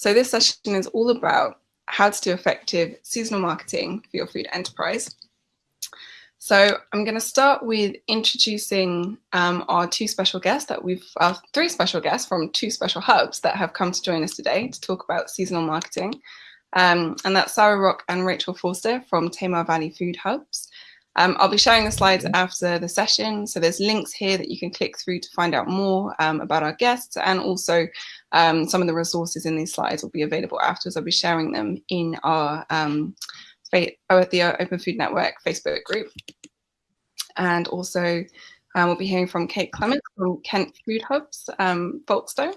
So this session is all about how to do effective seasonal marketing for your food enterprise. So I'm going to start with introducing um, our two special guests that we've, uh, three special guests from two special hubs that have come to join us today to talk about seasonal marketing. Um, and that's Sarah Rock and Rachel Forster from Tamar Valley Food Hubs. Um, I'll be sharing the slides after the session. So there's links here that you can click through to find out more um, about our guests and also um, some of the resources in these slides will be available afterwards. I'll be sharing them in our um, Oh, the uh, Open Food Network Facebook group. And also um, we'll be hearing from Kate Clements from Kent Food Hubs, um, Folkestone.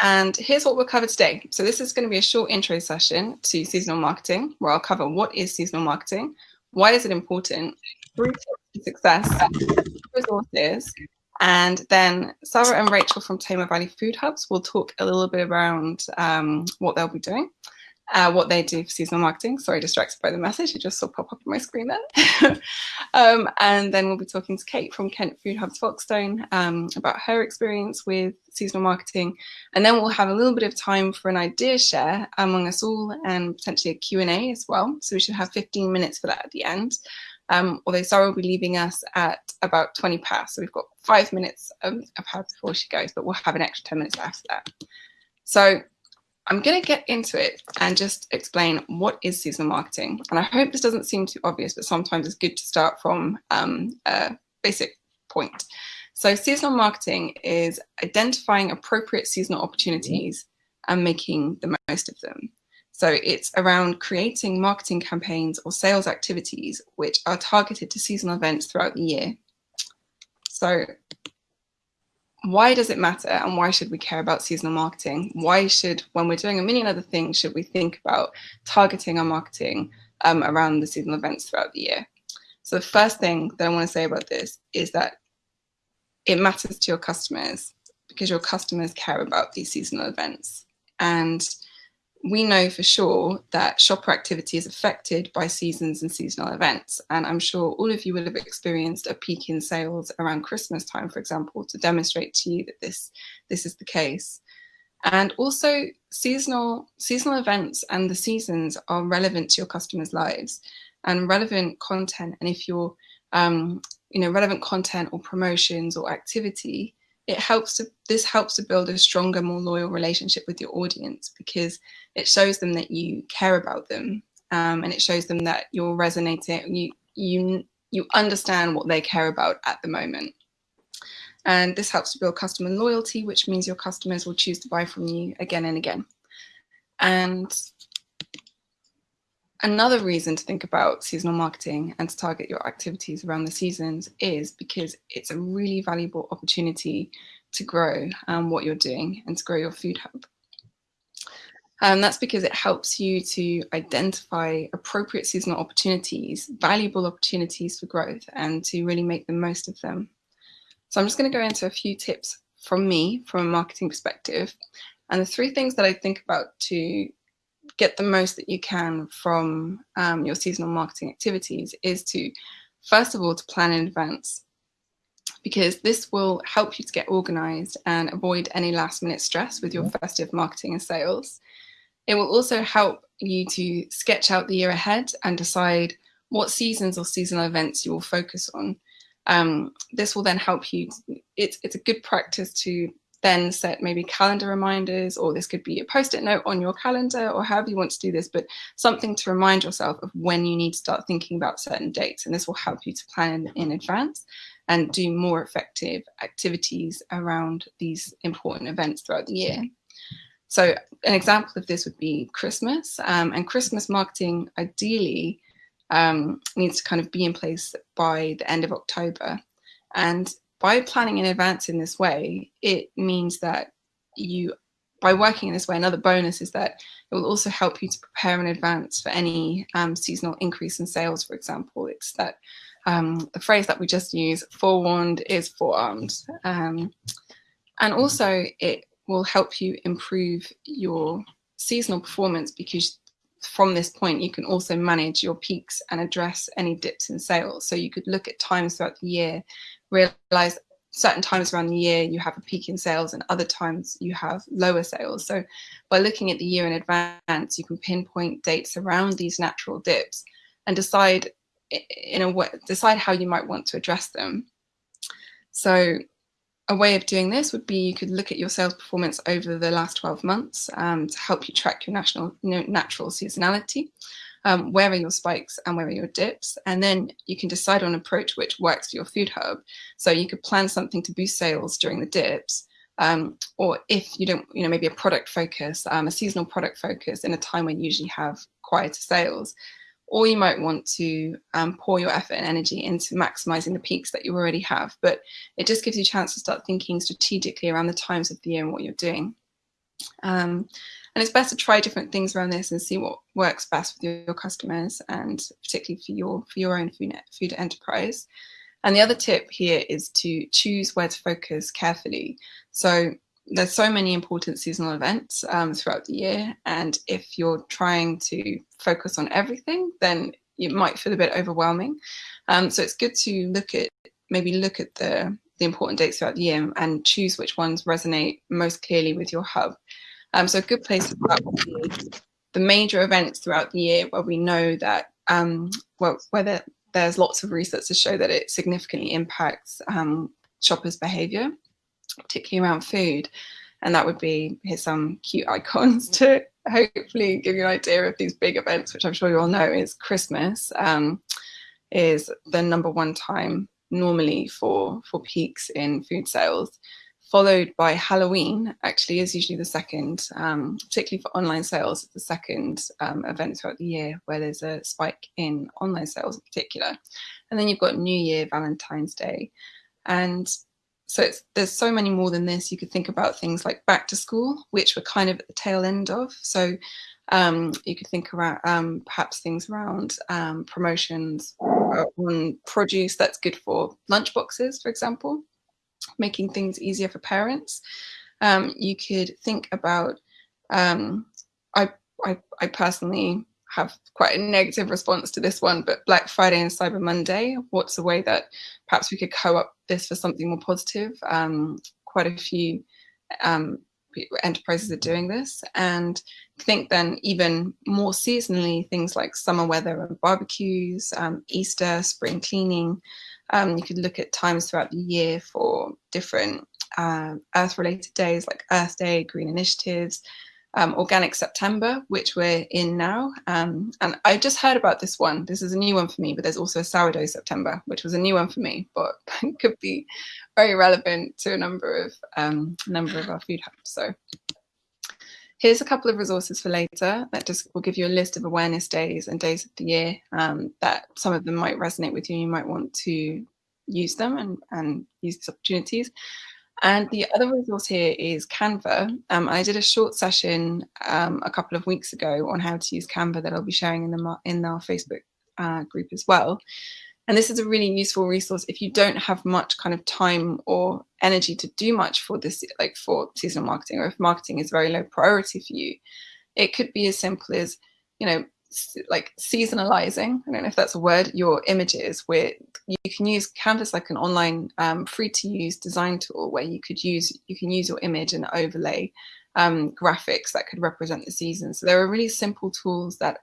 And here's what we'll cover today. So this is going to be a short intro session to seasonal marketing, where I'll cover what is seasonal marketing, why is it important, three to success, resources, and then Sarah and Rachel from Tamar Valley Food Hubs will talk a little bit around um, what they'll be doing uh, what they do for seasonal marketing. Sorry, distracted by the message. It just saw pop up on my screen then. um, and then we'll be talking to Kate from Kent Food Hubs Folkestone um, about her experience with seasonal marketing. And then we'll have a little bit of time for an idea share among us all and potentially a Q&A as well. So we should have 15 minutes for that at the end. Um, although Sarah will be leaving us at about 20 past. So we've got five minutes of, of her before she goes, but we'll have an extra 10 minutes after that. So I'm going to get into it and just explain what is seasonal marketing. And I hope this doesn't seem too obvious, but sometimes it's good to start from um, a basic point. So seasonal marketing is identifying appropriate seasonal opportunities and making the most of them. So it's around creating marketing campaigns or sales activities which are targeted to seasonal events throughout the year. So why does it matter and why should we care about seasonal marketing? Why should, when we're doing a million other things, should we think about targeting our marketing um, around the seasonal events throughout the year? So the first thing that I want to say about this is that it matters to your customers because your customers care about these seasonal events. And we know for sure that shopper activity is affected by seasons and seasonal events. And I'm sure all of you will have experienced a peak in sales around Christmas time, for example, to demonstrate to you that this, this is the case. And also seasonal, seasonal events and the seasons are relevant to your customers' lives and relevant content. And if you're, um, you know, relevant content or promotions or activity it helps to this helps to build a stronger more loyal relationship with your audience because it shows them that you care about them um, and it shows them that you're resonating you you you understand what they care about at the moment. And this helps to build customer loyalty which means your customers will choose to buy from you again and again. And Another reason to think about seasonal marketing and to target your activities around the seasons is because it's a really valuable opportunity to grow um, what you're doing and to grow your food hub. And um, that's because it helps you to identify appropriate seasonal opportunities, valuable opportunities for growth and to really make the most of them. So I'm just going to go into a few tips from me from a marketing perspective. And the three things that I think about to get the most that you can from um, your seasonal marketing activities is to, first of all, to plan in advance because this will help you to get organized and avoid any last minute stress with your festive marketing and sales. It will also help you to sketch out the year ahead and decide what seasons or seasonal events you will focus on. Um, this will then help you, it's, it's a good practice to then set maybe calendar reminders, or this could be a post-it note on your calendar, or however you want to do this, but something to remind yourself of when you need to start thinking about certain dates. And this will help you to plan in advance and do more effective activities around these important events throughout the year. So an example of this would be Christmas um, and Christmas marketing ideally um, needs to kind of be in place by the end of October. And by planning in advance in this way, it means that you, by working in this way, another bonus is that it will also help you to prepare in advance for any um, seasonal increase in sales, for example. It's that um, the phrase that we just use, forewarned is forearmed. Um, and also it will help you improve your seasonal performance because from this point, you can also manage your peaks and address any dips in sales. So you could look at times throughout the year realize certain times around the year you have a peak in sales and other times you have lower sales. So by looking at the year in advance, you can pinpoint dates around these natural dips and decide in a way, decide how you might want to address them. So a way of doing this would be you could look at your sales performance over the last 12 months um, to help you track your national, natural seasonality. Um, where are your spikes and where are your dips? And then you can decide on an approach which works for your food hub. So you could plan something to boost sales during the dips. Um, or if you don't, you know, maybe a product focus, um, a seasonal product focus in a time when you usually have quieter sales or you might want to um, pour your effort and energy into maximizing the peaks that you already have. But it just gives you a chance to start thinking strategically around the times of the year and what you're doing. Um, and it's best to try different things around this and see what works best with your, customers and particularly for your for your own food, food enterprise. And the other tip here is to choose where to focus carefully. So there's so many important seasonal events um, throughout the year. And if you're trying to focus on everything, then it might feel a bit overwhelming. Um, so it's good to look at, maybe look at the, the important dates throughout the year and choose which ones resonate most clearly with your hub. Um, so a good place to start would be the major events throughout the year where we know that, um, well, whether there's lots of research to show that it significantly impacts um, shoppers' behavior particularly around food. And that would be, here's some cute icons to hopefully give you an idea of these big events, which I'm sure you all know is Christmas, um, is the number one time normally for, for peaks in food sales, followed by Halloween, actually is usually the second, um, particularly for online sales, the second um, event throughout the year where there's a spike in online sales in particular. And then you've got New Year, Valentine's Day. And so there's so many more than this. You could think about things like back to school, which we're kind of at the tail end of. So um, you could think about um, perhaps things around um, promotions on produce that's good for lunch boxes, for example, making things easier for parents. Um, you could think about, um, I, I, I personally have quite a negative response to this one, but Black Friday and Cyber Monday, what's a way that perhaps we could co-op this for something more positive? Um, quite a few um, enterprises are doing this and think then even more seasonally things like summer weather and barbecues, um, Easter, spring cleaning. Um, you could look at times throughout the year for different uh, earth related days like Earth Day, green initiatives, um, Organic September, which we're in now. Um, and I just heard about this one. This is a new one for me, but there's also a Sourdough September, which was a new one for me, but could be very relevant to a number of um, number of our food hubs. So here's a couple of resources for later that just will give you a list of awareness days and days of the year um, that some of them might resonate with you. You might want to use them and, and use these opportunities. And the other resource here is Canva. Um, I did a short session um, a couple of weeks ago on how to use Canva that I'll be sharing in, the, in our Facebook uh, group as well. And this is a really useful resource if you don't have much kind of time or energy to do much for this, like for seasonal marketing, or if marketing is very low priority for you. It could be as simple as, you know, like seasonalizing, I don't know if that's a word, your images where you can use Canva's like an online um, free to use design tool where you could use, you can use your image and overlay um, graphics that could represent the season. So there are really simple tools that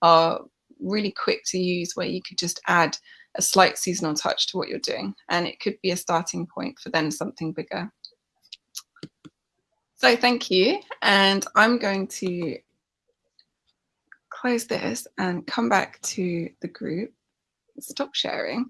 are really quick to use where you could just add a slight seasonal touch to what you're doing. And it could be a starting point for then something bigger. So thank you. And I'm going to close this and come back to the group, stop sharing.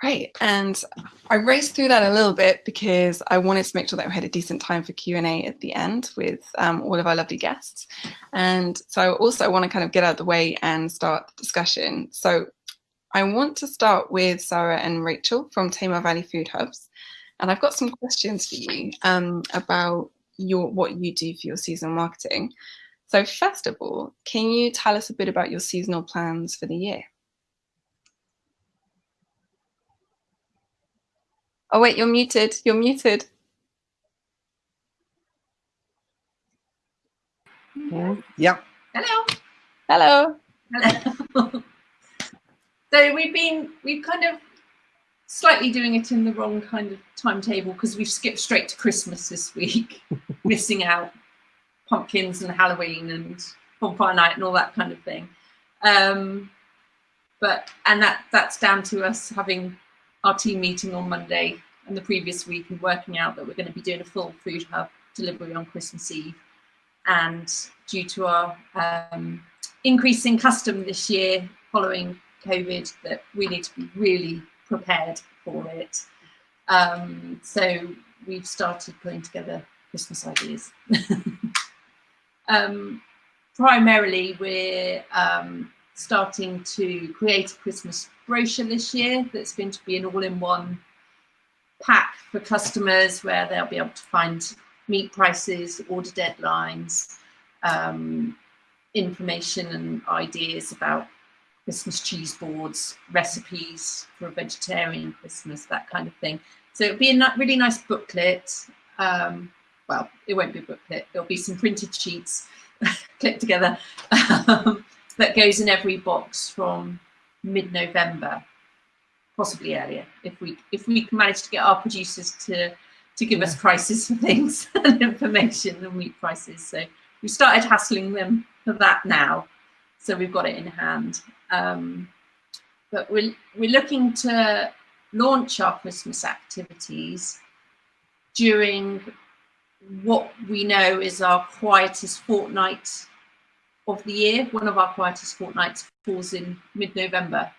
Great, and I raced through that a little bit because I wanted to make sure that we had a decent time for Q&A at the end with um, all of our lovely guests. And so I also want to kind of get out of the way and start the discussion. So I want to start with Sarah and Rachel from Tamar Valley Food Hubs. And I've got some questions for you um, about your what you do for your seasonal marketing. So first of all, can you tell us a bit about your seasonal plans for the year? Oh wait, you're muted, you're muted. Yeah. Hello. Hello. Hello. so we've been, we've kind of slightly doing it in the wrong kind of timetable because we've skipped straight to Christmas this week, missing out pumpkins and Halloween and bonfire night and all that kind of thing. Um, but and that that's down to us having our team meeting on Monday and the previous week and working out that we're going to be doing a full food hub delivery on Christmas Eve. And due to our um, increase in custom this year following COVID, that we need to be really prepared for it. Um, so we've started putting together Christmas ideas. um, primarily, we're um, starting to create a Christmas brochure this year that's going to be an all-in-one pack for customers where they'll be able to find meat prices, order deadlines, um, information and ideas about Christmas cheese boards, recipes for a vegetarian Christmas, that kind of thing. So it'll be a really nice booklet. Um, well, it won't be a booklet. There'll be some printed sheets clipped together um, that goes in every box from mid-November, possibly earlier, if we if we can manage to get our producers to to give yeah. us prices for things and information and meat prices. So we started hassling them for that now. So we've got it in hand. Um, but we're, we're looking to launch our Christmas activities during what we know is our quietest fortnight of the year. One of our quietest fortnights falls in mid-November.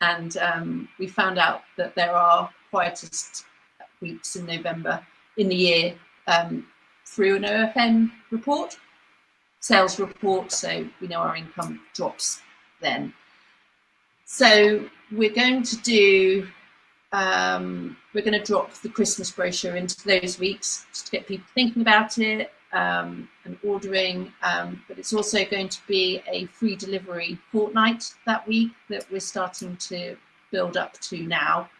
And um, we found out that there are quietest weeks in November in the year um, through an OFN report, sales report, so we know our income drops then. So we're going to do, um, we're going to drop the Christmas brochure into those weeks just to get people thinking about it um, and ordering. Um, but it's also going to be a free delivery fortnight that week that we're starting to build up to now.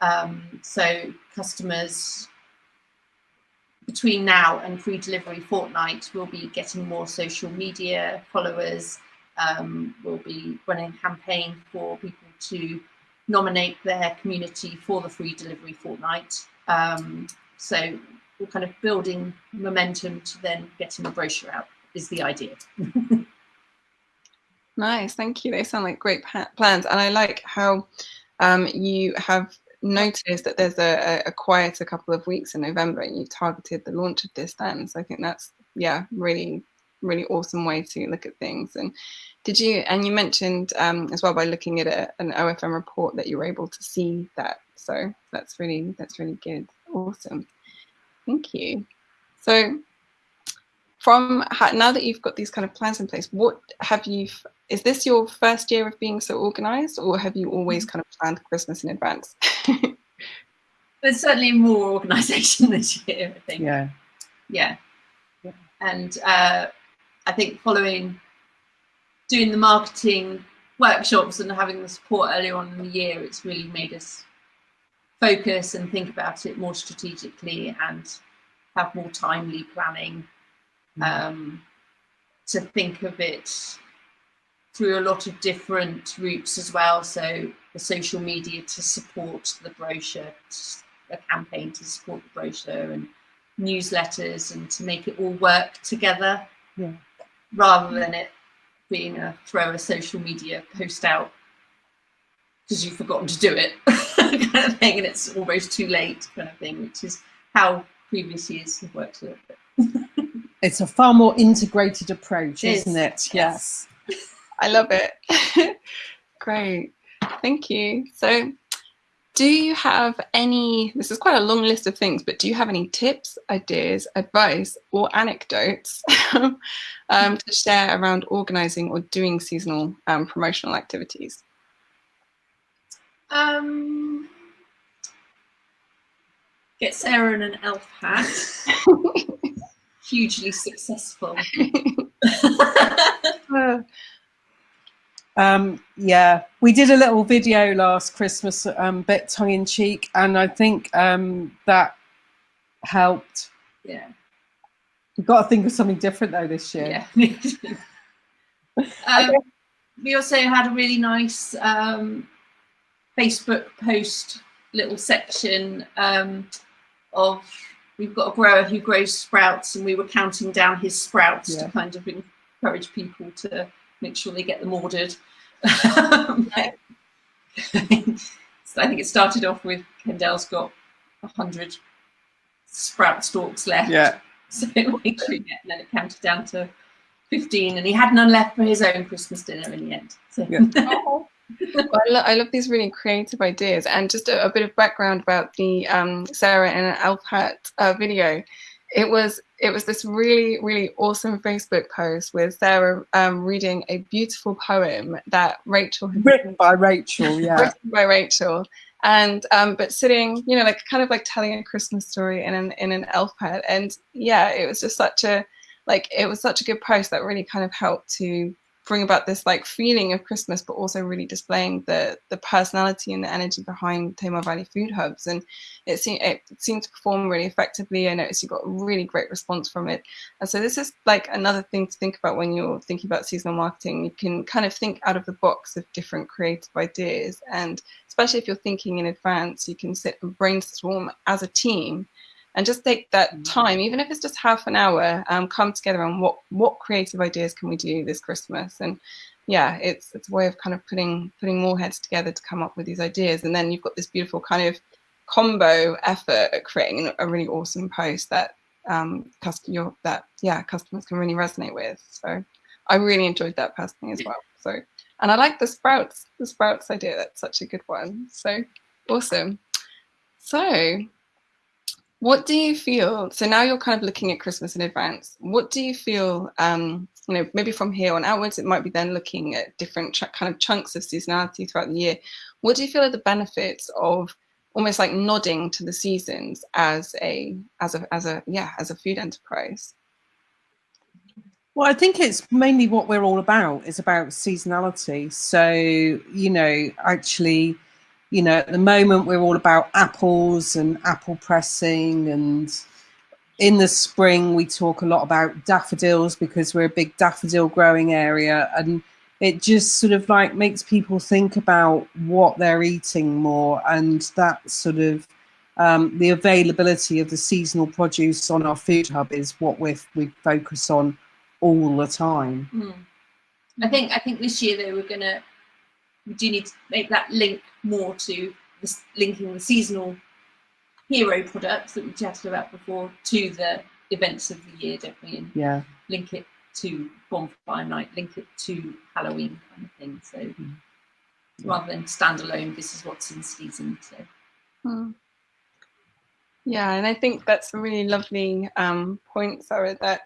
Um, so customers between now and free delivery fortnight will be getting more social media followers, um, we'll be running a campaign for people to nominate their community for the free delivery fortnight. Um, so we're kind of building momentum to then getting the brochure out is the idea. nice, thank you. They sound like great plans. And I like how um, you have noticed that there's a, a quieter couple of weeks in November and you targeted the launch of this then. So I think that's, yeah, really really awesome way to look at things. And did you, and you mentioned um, as well by looking at a, an OFN report that you were able to see that. So that's really, that's really good. Awesome. Thank you. So from now that you've got these kind of plans in place, what have you, is this your first year of being so organized or have you always kind of planned Christmas in advance? There's certainly more organization this year, I think. Yeah. Yeah. yeah. And uh, I think following doing the marketing workshops and having the support earlier on in the year, it's really made us focus and think about it more strategically and have more timely planning mm. um, to think of it through a lot of different routes as well. So the social media to support the brochure, a campaign to support the brochure and newsletters and to make it all work together. Yeah rather than it being a throw a social media post out because you've forgotten to do it kind of thing and it's almost too late kind of thing, which is how previous years have worked a little bit. it's a far more integrated approach, is isn't it? Yes. I love it. Great. Thank you. So do you have any, this is quite a long list of things, but do you have any tips, ideas, advice, or anecdotes um, to share around organizing or doing seasonal um, promotional activities? Um, get Sarah in an elf hat. Hugely successful. Um, yeah, we did a little video last Christmas, um, bit tongue in cheek, and I think um, that helped. Yeah. We've got to think of something different though this year. Yeah. um, we also had a really nice um, Facebook post little section um, of we've got a grower who grows sprouts and we were counting down his sprouts yeah. to kind of encourage people to make sure they get them ordered. so I think it started off with Kendall's got a hundred sprout stalks left. Yeah. So we and then it counted down to 15 and he had none left for his own Christmas dinner in the end. So. Yeah. well, I, lo I, love these really creative ideas and just a, a bit of background about the um, Sarah and Elf Hat uh, video. It was it was this really really awesome Facebook post with Sarah um, reading a beautiful poem that Rachel had written by Rachel, yeah, written by Rachel, and um, but sitting, you know, like kind of like telling a Christmas story in an in an elf hat, and yeah, it was just such a like it was such a good post that really kind of helped to bring about this like feeling of Christmas, but also really displaying the the personality and the energy behind Tamar Valley Food Hubs. And it seemed it seemed to perform really effectively. I noticed you got a really great response from it. And so this is like another thing to think about when you're thinking about seasonal marketing. You can kind of think out of the box of different creative ideas, and especially if you're thinking in advance, you can sit and brainstorm as a team and just take that mm. time, even if it's just half an hour, um, come together on what what creative ideas can we do this Christmas. And yeah, it's it's a way of kind of putting putting more heads together to come up with these ideas. And then you've got this beautiful kind of combo effort at creating a really awesome post that um, customer that yeah customers can really resonate with. So I really enjoyed that personally as well. So and I like the sprouts the sprouts idea. That's such a good one. So awesome. So what do you feel? So now you're kind of looking at Christmas in advance. What do you feel? Um, you know, maybe from here on outwards, it might be then looking at different kind of chunks of seasonality throughout the year. What do you feel are the benefits of almost like nodding to the seasons as a as a as a yeah as a food enterprise? Well, I think it's mainly what we're all about is about seasonality. So you know, actually you know, at the moment we're all about apples and apple pressing and in the spring we talk a lot about daffodils because we're a big daffodil growing area and it just sort of like makes people think about what they're eating more and that sort of um, the availability of the seasonal produce on our food hub is what we we focus on all the time. Mm. I think I think this year they were going to we do need to make that link more to this, linking the seasonal hero products that we chatted about before to the events of the year, don't we? And yeah. link it to bonfire night, link it to Halloween kind of thing. So mm. rather than standalone, this is what's in season. So. Hmm. Yeah, and I think that's a really lovely um, point, Sarah, that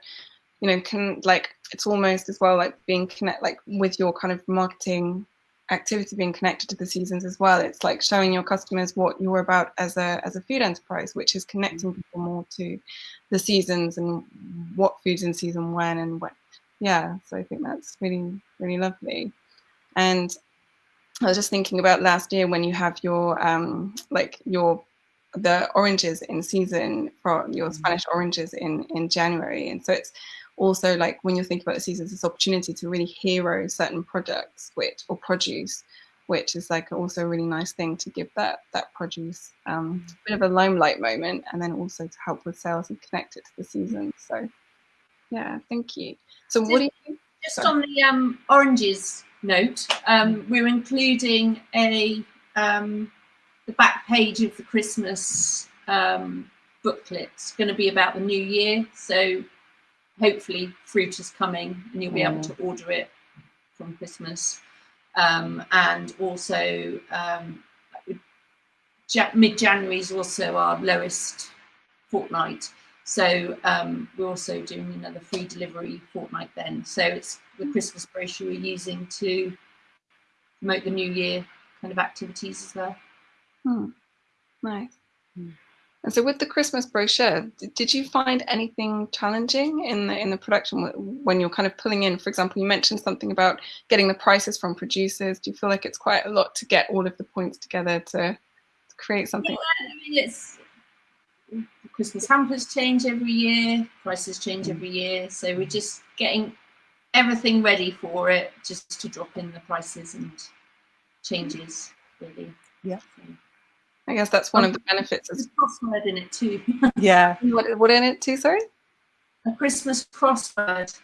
you know can like it's almost as well like being connect like with your kind of marketing activity being connected to the seasons as well. It's like showing your customers what you're about as a as a food enterprise, which is connecting mm. people more to the seasons and what foods in season when and what. Yeah, so I think that's really really lovely. And I was just thinking about last year when you have your um like your the oranges in season for your mm. Spanish oranges in in January, and so it's also like when you're thinking about the seasons, this opportunity to really hero certain products which or produce, which is like also a really nice thing to give that that produce um, a bit of a limelight moment, and then also to help with sales and connect it to the season. So yeah, thank you. So just, what do you? Just sorry. on the um, oranges note, um, we're including a um, the back page of the Christmas um, booklet. It's going to be about the new year, so hopefully fruit is coming and you'll be able to order it from Christmas. Um, and also um, mid-January is also our lowest fortnight. So um, we're also doing another free delivery fortnight then. So it's the Christmas brochure we're using to promote the new year kind of activities as well. Hmm. Nice. Hmm. And so with the Christmas brochure, did you find anything challenging in the in the production when you're kind of pulling in, for example, you mentioned something about getting the prices from producers. Do you feel like it's quite a lot to get all of the points together to, to create something? Yeah, I mean, it's Christmas hampers change every year, prices change every year. So we're just getting everything ready for it, just to drop in the prices and changes really. Yeah. So. I guess that's one of the benefits. There's a crossword in it too. Yeah. what, what in it too, sorry? a Christmas crossword,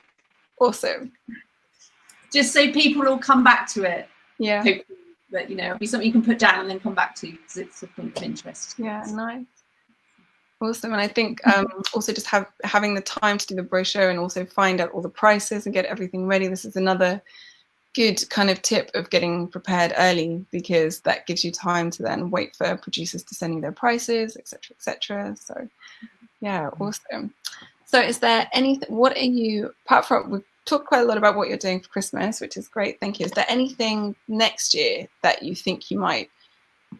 Awesome. just so people will come back to it. Yeah. Hopefully, that you know, it'll be something you can put down and then come back to because it's a point of interest. Yeah, nice. Awesome. And I think um, also just have having the time to do the brochure and also find out all the prices and get everything ready. This is another good kind of tip of getting prepared early because that gives you time to then wait for producers to send you their prices, etc., etc. So, yeah, mm-hmm. awesome. So, is there anything? What are you apart from? We've talked quite a lot about what you're doing for Christmas, which is great. Thank you. Is there anything next year that you think you might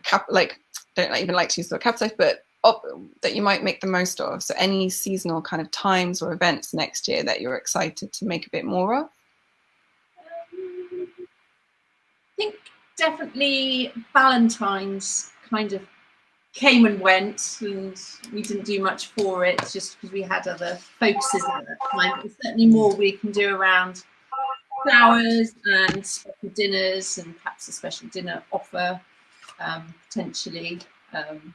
cap like? Don't even like to use the word capitalize, but op- that you might make the most of. So, any seasonal kind of times or events next year that you're excited to make a bit more of. Um, I think definitely Valentine's kind of came and went, and we didn't do much for it just because we had other focuses at that time. But there's certainly more we can do around flowers and special dinners, and perhaps a special dinner offer um, potentially. Um,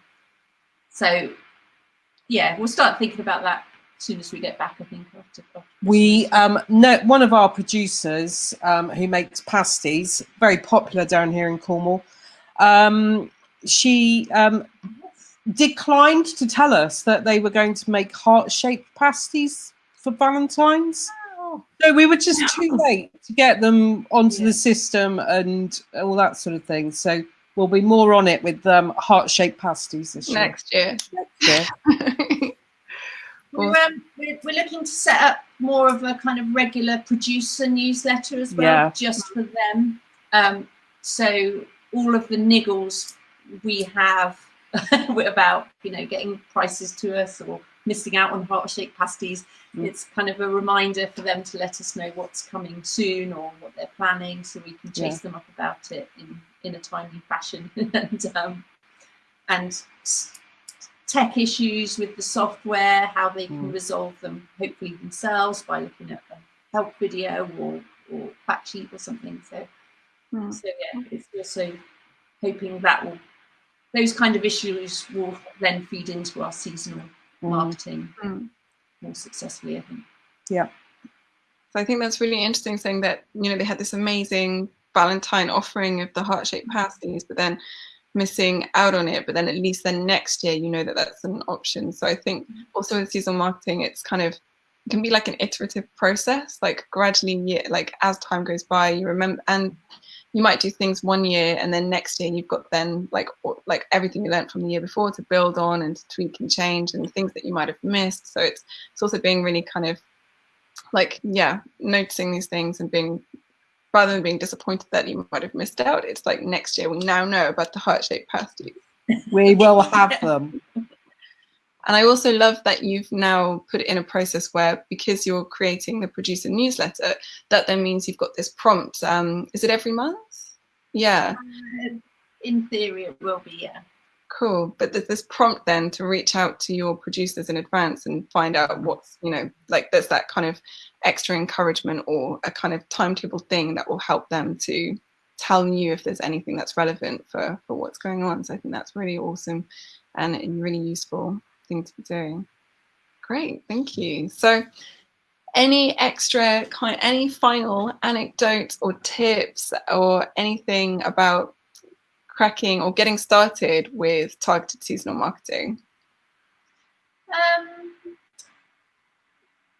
so, yeah, we'll start thinking about that as soon as we get back. I think after. after We um, know one of our producers um, who makes pasties, very popular down here in Cornwall. Um, she um, declined to tell us that they were going to make heart-shaped pasties for Valentine's. So we were just too late to get them onto Yeah. the system and all that sort of thing. So we'll be more on it with um, heart-shaped pasties this year. next year. Yeah. We're, um, we're, we're looking to set up more of a kind of regular producer newsletter as well, Yeah. just for them. Um, so all of the niggles we have about, you know, getting prices to us or missing out on heart-shaped pasties, Mm. it's kind of a reminder for them to let us know what's coming soon or what they're planning, so we can chase them up about it in in a timely fashion. and um, and tech issues with the software, how they can Mm. resolve them, hopefully themselves by looking at a help video or or fact sheet or something. So Hmm. so yeah, it's also hoping that will those kind of issues will then feed into our seasonal Mm. marketing Mm. more successfully. I think. Yeah. So I think that's really interesting saying that, you know, they had this amazing Valentine offering of the heart-shaped pasties, but then missing out on it. But then at least then next year, you know that that's an option. So I think mm-hmm. also with seasonal marketing, it's kind of, it can be like an iterative process, like gradually, yeah, like as time goes by, you remember, and you might do things one year and then next year you've got then like like everything you learned from the year before to build on and to tweak and change and things that you might have missed. So it's it's also being really kind of like yeah noticing these things and being rather than being disappointed that you might have missed out it's like next year we now know about the heart-shaped pasties We will have them. and i also love that you've now put it in a process where because you're creating the producer newsletter that then means you've got this prompt um is it every month yeah Uh, In theory, it will be. Yeah. Cool. But there's this prompt then to reach out to your producers in advance and find out what's you know like there's that kind of extra encouragement or a kind of timetable thing that will help them to tell you if there's anything that's relevant for for what's going on. So i think that's really awesome and a really useful thing to be doing. Great. Thank you. So any extra kind any final anecdotes or tips or anything about cracking or getting started with targeted seasonal marketing? Um,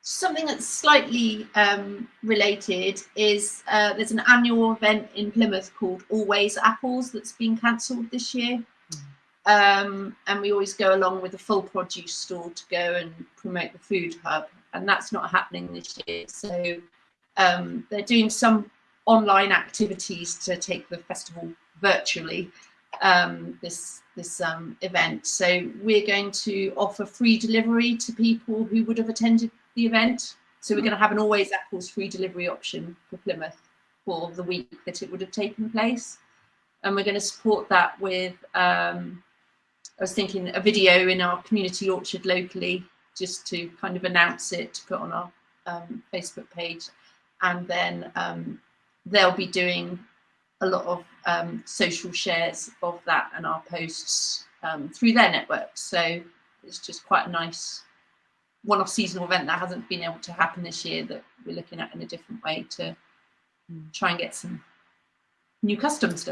something that's slightly um, related is uh, there's an annual event in Plymouth called Always Apples that's been cancelled this year. Um, and we always go along with a full produce stall to go and promote the food hub, and that's not happening this year. So um, they're doing some online activities to take the festival virtually. Um, this this um, event, so we're going to offer free delivery to people who would have attended the event. So we're going to have an Always Apples free delivery option for Plymouth for the week that it would have taken place, and we're going to support that with. Um, I was thinking a video in our community orchard locally, just to kind of announce it, to put on our um, Facebook page, and then um, they'll be doing a lot of um, social shares of that and our posts um, through their networks. So it's just quite a nice one-off seasonal event that hasn't been able to happen this year that we're looking at in a different way to try and get some new customers.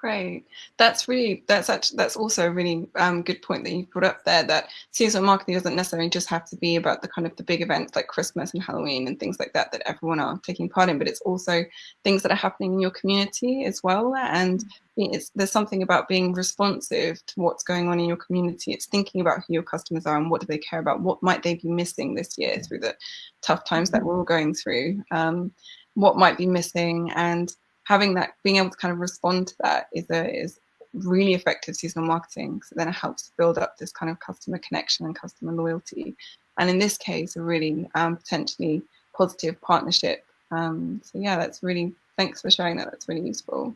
Great. That's really that's actually that's also a really um, good point that you brought up there. That seasonal marketing doesn't necessarily just have to be about the kind of the big events like Christmas and Halloween and things like that that everyone are taking part in, but it's also things that are happening in your community as well. And it's, there's something about being responsive to what's going on in your community. It's thinking about who your customers are and what do they care about. What might they be missing this year through the tough times that we're all going through. Um, what might be missing and having that, being able to kind of respond to that is a is really effective seasonal marketing. So then it helps build up this kind of customer connection and customer loyalty. And in this case, a really um, potentially positive partnership. Um, so yeah, that's really, thanks for sharing that. That's really useful.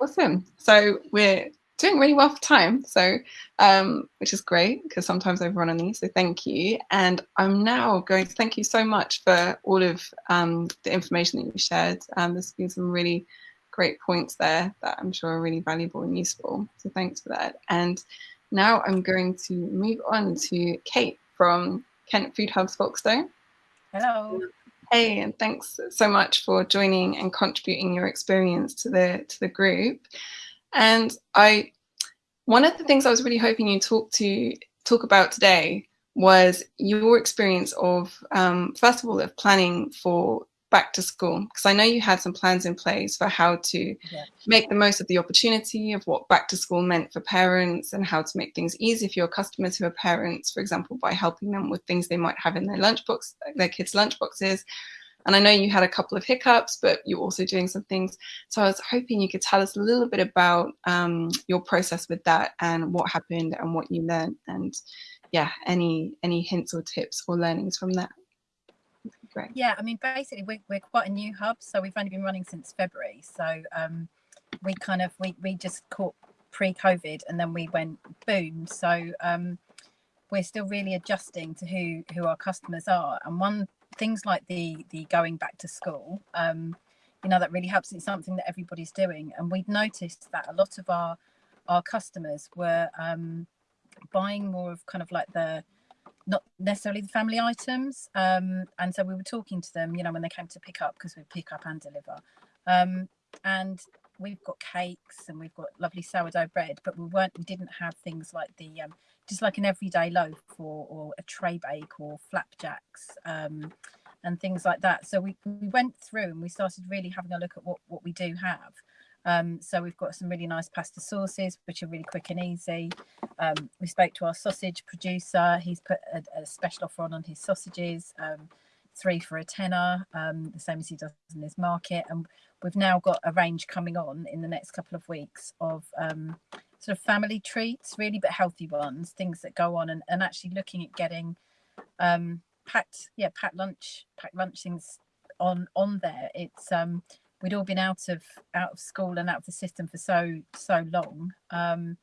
Awesome. So we're doing really well for time, so um, which is great because sometimes I've run on these. So thank you, and I'm now going to thank you so much for all of um, the information that you shared. Um, there's been some really great points there that I'm sure are really valuable and useful. So thanks for that. And now I'm going to move on to Kate from Kent Food Hubs Folkestone. Hello. Hey, and thanks so much for joining and contributing your experience to the to the group. And I, one of the things I was really hoping you talk to talk about today was your experience of, um, first of all, of planning for back to school because I know you had some plans in place for how to yeah. make the most of the opportunity of what back to school meant for parents and how to make things easy for your customers who are parents, for example, by helping them with things they might have in their lunchbox, their kids' lunchboxes, and I know you had a couple of hiccups, but you're also doing some things. So I was hoping you could tell us a little bit about um, your process with that and what happened and what you learned and yeah, any any hints or tips or learnings from that. Great. Yeah, I mean, basically, we're, we're quite a new hub, so we've only been running since February. So um, we kind of we we just caught pre-COVID, and then we went boom. So um, we're still really adjusting to who who our customers are. And one things like the the going back to school um, you know that really helps. It's something that everybody's doing. And we'd noticed that a lot of our our customers were um, buying more of kind of like the not necessarily the family items um, and so we were talking to them you know when they came to pick up because we pick up and deliver. Um, and we've got cakes and we've got lovely sourdough bread but we weren't we didn't have things like the um, just like an everyday loaf or, or a tray bake or flapjacks um, and things like that. So we, we went through and we started really having a look at what, what we do have. Um, so we've got some really nice pasta sauces, which are really quick and easy. Um, we spoke to our sausage producer. He's put a, a special offer on on his sausages, um, three for a tenner, um, the same as he does in his market. And we've now got a range coming on in the next couple of weeks of um, sort of family treats, really, but healthy ones, things that go on, and, and actually looking at getting um, packed, yeah, packed lunch, packed lunch things on on there. It's um, we'd all been out of out of school and out of the system for so so long, um,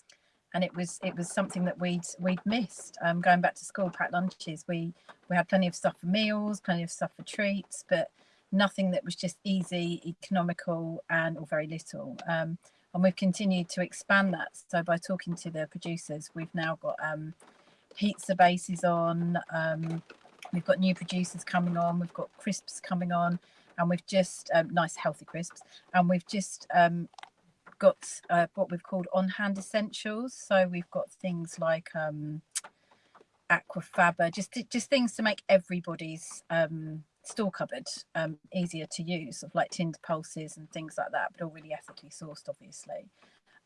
and it was it was something that we'd we'd missed. Um, going back to school, packed lunches. We we had plenty of stuff for meals, plenty of stuff for treats, but nothing that was just easy, economical, and or very little. Um, and we've continued to expand that. So by talking to the producers, we've now got um, pizza bases on. Um, we've got new producers coming on. We've got crisps coming on, and we've just um, nice healthy crisps, and we've just um, got uh, what we've called on-hand essentials. So we've got things like um, aquafaba, just just things to make everybody's um, store cupboard um, easier to use, of like tinned pulses and things like that, but all really ethically sourced, obviously.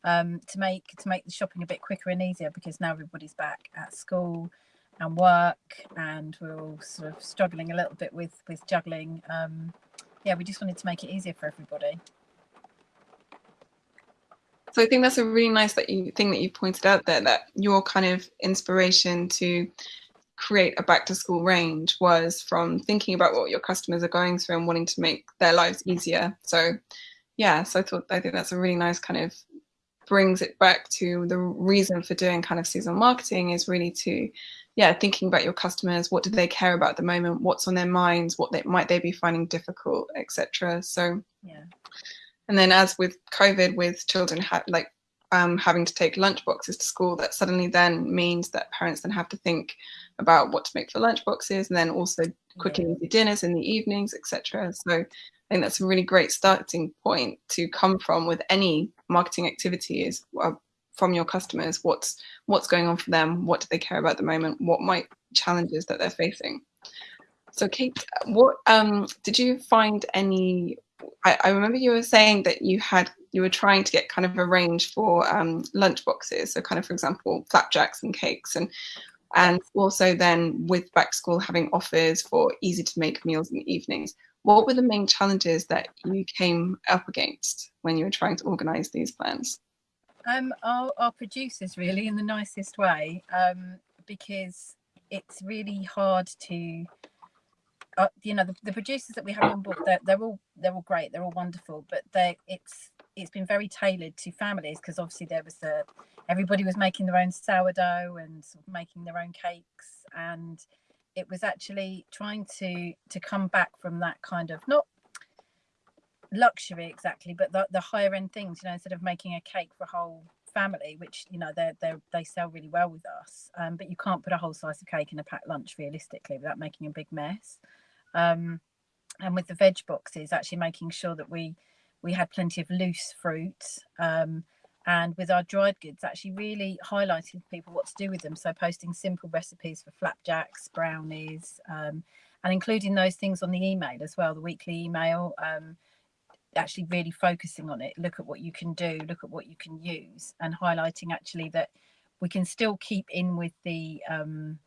Um, to make to make the shopping a bit quicker and easier because now everybody's back at school and work, and we're all sort of struggling a little bit with with juggling. Um, yeah, we just wanted to make it easier for everybody. So I think that's a really nice that you, thing that you pointed out there that your kind of inspiration to create a back to school range was from thinking about what your customers are going through and wanting to make their lives easier. So yeah, so I thought I think that's a really nice kind of brings it back to the reason for doing kind of seasonal marketing is really to yeah thinking about your customers what do they care about at the moment what's on their minds what they might they be finding difficult etc so yeah and then as with covid with children had like um, having to take lunch boxes to school, that suddenly then means that parents then have to think about what to make for lunch boxes and then also cooking yeah. dinners in the evenings, etc. So I think that's a really great starting point to come from with any marketing activity is uh, from your customers. What's what's going on for them? What do they care about at the moment? What might challenges that they're facing? So Kate, what um, did you find any? I, I, remember you were saying that you had you were trying to get kind of a range for um, lunch boxes. So kind of, for example, flapjacks and cakes, and and also then with back school having offers for easy to make meals in the evenings. What were the main challenges that you came up against when you were trying to organise these plans? Um, our, our producers really in the nicest way um, because it's really hard to uh, you know the, the, producers that we have on board they're, they're all they're all great they're all wonderful but they it's it's been very tailored to families because obviously there was a everybody was making their own sourdough and sort of making their own cakes and it was actually trying to to come back from that kind of not luxury exactly but the, the higher end things you know instead of making a cake for a whole family which you know they they they sell really well with us um, but you can't put a whole slice of cake in a packed lunch realistically without making a big mess um, and with the veg boxes actually making sure that we we had plenty of loose fruit um, and with our dried goods actually really highlighting people what to do with them. So posting simple recipes for flapjacks brownies um, and including those things on the email as well the weekly email um, actually really focusing on it. Look at what you can do look at what you can use and highlighting actually that we can still keep in with the um,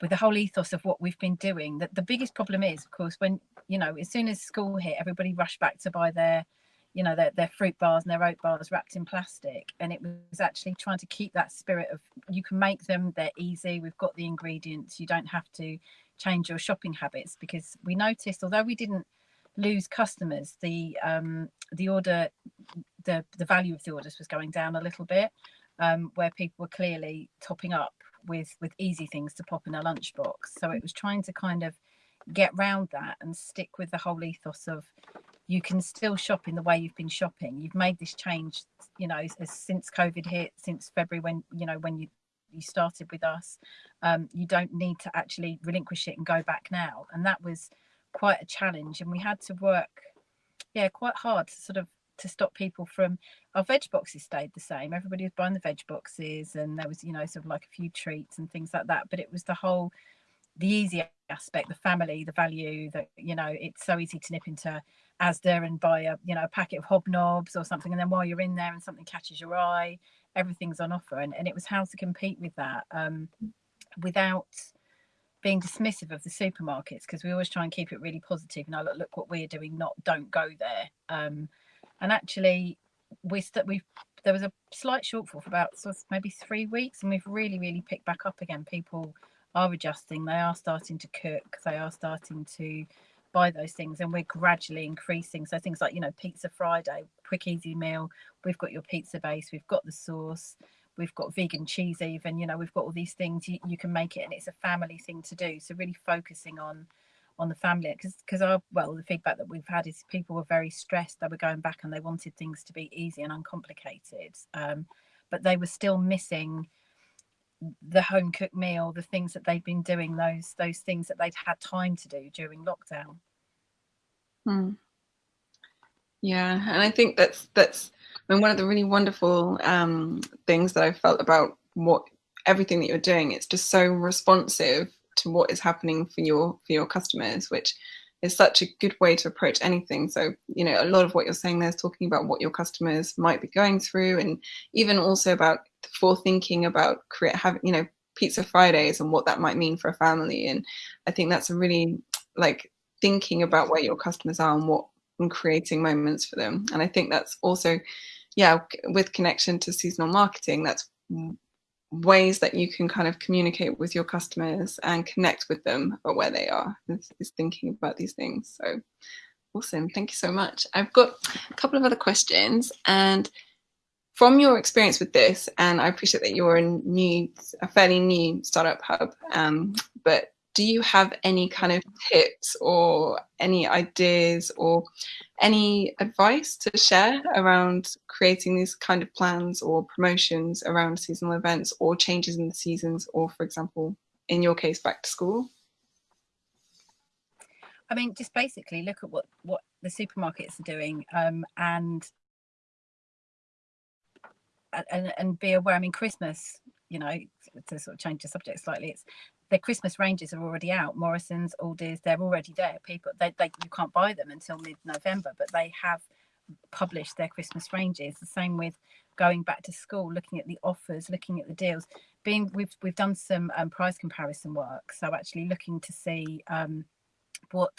with the whole ethos of what we've been doing. That the biggest problem is of course when you know as soon as school hit everybody rushed back to buy their you know their, their fruit bars and their oat bars wrapped in plastic and it was actually trying to keep that spirit of you can make them they're easy we've got the ingredients you don't have to change your shopping habits because we noticed although we didn't lose customers the um the order the the value of the orders was going down a little bit um where people were clearly topping up with with easy things to pop in a lunchbox. So it was trying to kind of get round that and stick with the whole ethos of you can still shop in the way you've been shopping. You've made this change, you know, since COVID hit, since February when you know when you you started with us. Um, you don't need to actually relinquish it and go back now. And that was quite a challenge, and we had to work, yeah, quite hard to sort of to stop people from our veg boxes stayed the same everybody was buying the veg boxes and there was you know sort of like a few treats and things like that but it was the whole the easy aspect the family the value that you know it's so easy to nip into asda and buy a you know a packet of hobnobs or something. And then while you're in there and something catches your eye everything's on offer. And, and it was how to compete with that um, without being dismissive of the supermarkets because we always try and keep it really positive and I look, look what we're doing not don't go there. Um, and actually we st- we there was a slight shortfall for about sort of maybe three weeks and we've really really picked back up again. People are adjusting they are starting to cook they are starting to buy those things and we're gradually increasing. So things like you know pizza friday quick easy meal. We've got your pizza base we've got the sauce we've got vegan cheese even you know we've got all these things you, you can make it and it's a family thing to do. So really focusing on on the family because because our well the feedback that we've had is people were very stressed they were going back and they wanted things to be easy and uncomplicated. Um, but they were still missing the home cooked meal the things that they've been doing those those things that they'd had time to do during lockdown hmm. yeah and i think that's that's I mean, one of the really wonderful um, things that i felt about what everything that you're doing it's just so responsive to what is happening for your for your customers, which is such a good way to approach anything. So, you know, a lot of what you're saying there is talking about what your customers might be going through, and even also about forethinking about create having, you know, pizza Fridays and what that might mean for a family. And I think that's a really like thinking about where your customers are and what and creating moments for them. And I think that's also, yeah, with connection to seasonal marketing, that's ways that you can kind of communicate with your customers and connect with them about where they are is, is, thinking about these things so awesome thank you so much i've got a couple of other questions and from your experience with this and i appreciate that you're a new a fairly new startup hub um, but do you have any kind of tips or any ideas or any advice to share around creating these kind of plans or promotions around seasonal events or changes in the seasons or for example in your case back to school? I mean just basically look at what what the supermarkets are doing um, and and and be aware i mean christmas you know to sort of change the subject slightly it's their christmas ranges are already out. Morrison's aldi's they're already there. People they, they you can't buy them until mid-november but they have published their christmas ranges. The same with going back to school looking at the offers looking at the deals. Being we've we've done some um, price comparison work. So actually looking to see um, what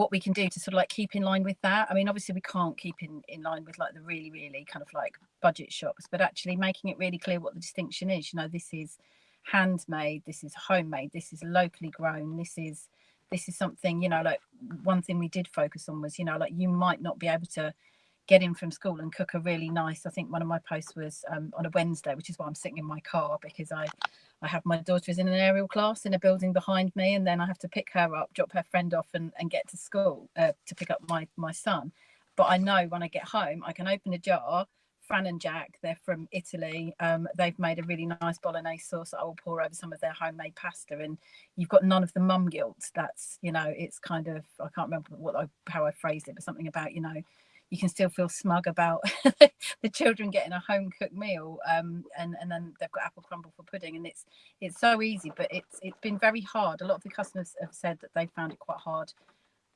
what we can do to sort of like keep in line with that. I mean, obviously we can't keep in, in line with like the really, really kind of like budget shops, but actually making it really clear what the distinction is. You know, this is handmade, this is homemade, this is locally grown, this is this is something, you know, like one thing we did focus on was, you know, like you might not be able to get in from school and cook a really nice, I think one of my posts was um, on a Wednesday, which is why I'm sitting in my car because I I have my daughter is in an aerial class in a building behind me, and then I have to pick her up, drop her friend off, and, and get to school uh, to pick up my my son. But I know when I get home, I can open a jar. Fran and Jack, they're from Italy. Um, they've made a really nice bolognese sauce that I will pour over some of their homemade pasta, and you've got none of the mum guilt. That's you know, it's kind of I can't remember what I, how I phrased it, but something about you know you can still feel smug about the children getting a home cooked meal um, and and then they've got apple crumble for pudding and it's it's so easy but it's it's been very hard. A lot of the customers have said that they found it quite hard.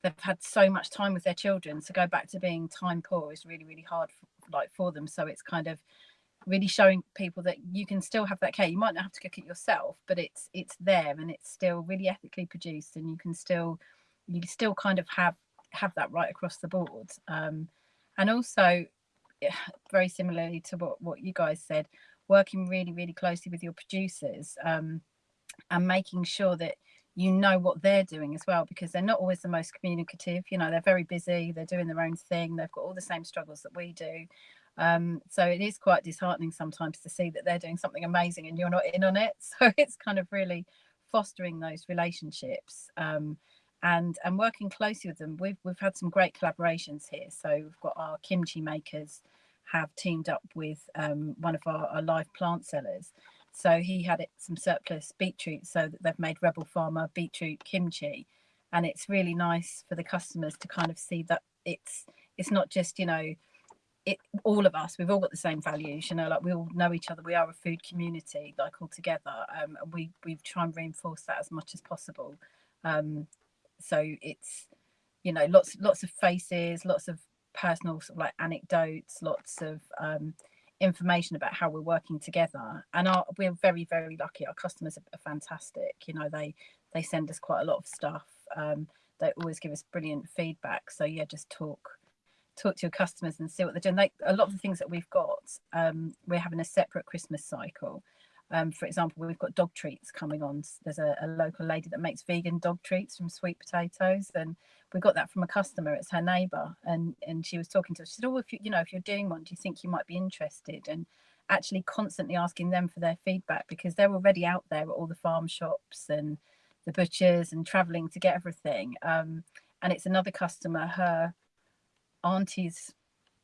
They've had so much time with their children so go back to being time poor is really really hard for, like for them. So it's kind of really showing people that you can still have that care. You might not have to cook it yourself but it's it's there and it's still really ethically produced and you can still you still kind of have have that right across the board. Um, and also very similarly to what, what you guys said working really really closely with your producers um, and making sure that you know what they're doing as well because they're not always the most communicative you know they're very busy they're doing their own thing they've got all the same struggles that we do. Um, so it is quite disheartening sometimes to see that they're doing something amazing and you're not in on it. So it's kind of really fostering those relationships um, and and working closely with them. We've we've had some great collaborations here. So we've got our kimchi makers have teamed up with um, one of our, our, live plant sellers. So he had some surplus beetroot, so that they've made Rebel Farmer beetroot kimchi, and it's really nice for the customers to kind of see that it's it's not just you know it all of us we've all got the same values you know like we all know each other we are a food community like all together um, and we we try and reinforce that as much as possible um, so it's you know lots lots of faces lots of personal sort of like anecdotes lots of um, information about how we're working together. And our, we're very very lucky. Our customers are, fantastic. You know they they send us quite a lot of stuff. Um, they always give us brilliant feedback. So yeah just talk talk to your customers and see what they're doing. Like a lot of the things that we've got um, we're having a separate christmas cycle um, for example, we've got dog treats coming on. There's a, a, local lady that makes vegan dog treats from sweet potatoes, and we got that from a customer. It's her neighbour, and and she was talking to us. She said, "Oh, if you you know if you're doing one, do you think you might be interested?" And actually constantly asking them for their feedback because they're already out there at all the farm shops and the butchers and traveling to get everything. Um, and it's another customer, her auntie's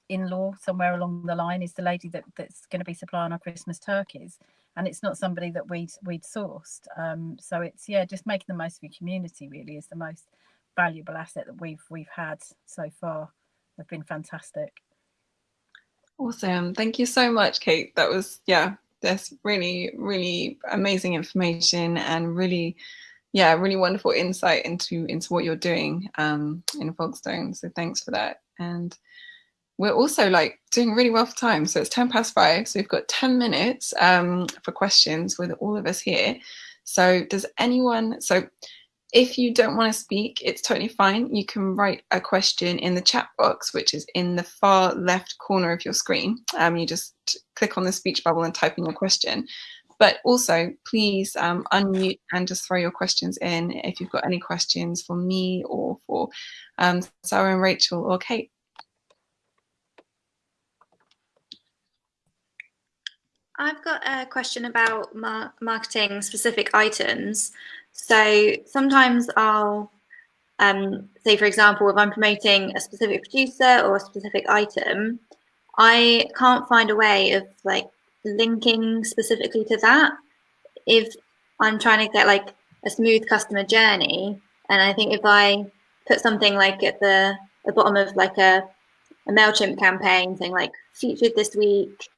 in-law somewhere along the line is the lady that, that's going to be supplying our Christmas turkeys and it's not somebody that we'd we'd sourced. Um, so it's yeah, just making the most of your community really is the most valuable asset that we've we've had so far. They've been fantastic. Awesome. Thank you so much, Kate. That was yeah, that's really, really amazing information and really yeah, really wonderful insight into into what you're doing um, in Folkestone. So thanks for that. And we're also like doing really well for time. So it's 10 past five. So we've got 10 minutes um, for questions with all of us here. So does anyone, so if you don't want to speak, it's totally fine. You can write a question in the chat box, which is in the far left corner of your screen. Um, you just click on the speech bubble and type in your question. But also, please um, unmute and just throw your questions in if you've got any questions for me or for um, Sarah and Rachel or Kate. I've got a question about mar marketing specific items. So sometimes I'll um, say, for example, if I'm promoting a specific producer or a specific item, I can't find a way of like linking specifically to that. If I'm trying to get like a smooth customer journey, and I think if I put something like at the, the bottom of like a, a MailChimp campaign saying like featured this week,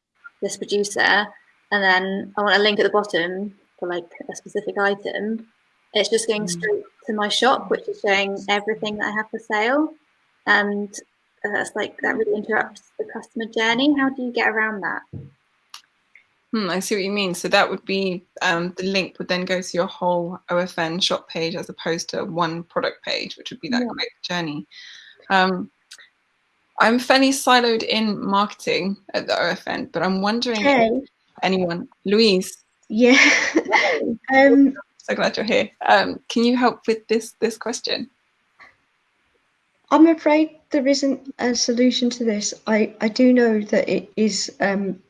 this producer, and then I want a link at the bottom for like a specific item, it's just going mm. straight to my shop, which is showing everything that I have for sale. And that's like, that really interrupts the customer journey. How do you get around that? Hmm, I see what you mean. So that would be um, the link would then go to your whole OFN shop page as opposed to one product page, which would be that yeah. quick journey. Um, I'm fairly siloed in marketing at the OFN, but I'm wondering okay. anyone, Louise. Yeah. um, so glad you're here. Um, can you help with this this question? I'm afraid there isn't a solution to this. I, I do know that it is um,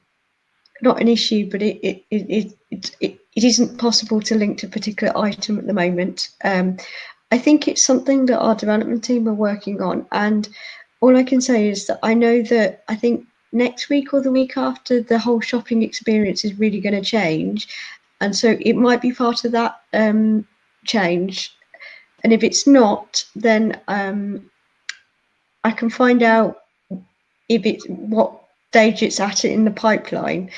not an issue, but it it, it, it, it, it isn't possible to link to a particular item at the moment. Um, I think it's something that our development team are working on. And all I can say is that I know that I think next week or the week after, the whole shopping experience is really going to change. And so it might be part of that um, change. And if it's not, then um, I can find out if it's what stage it's at in the pipeline.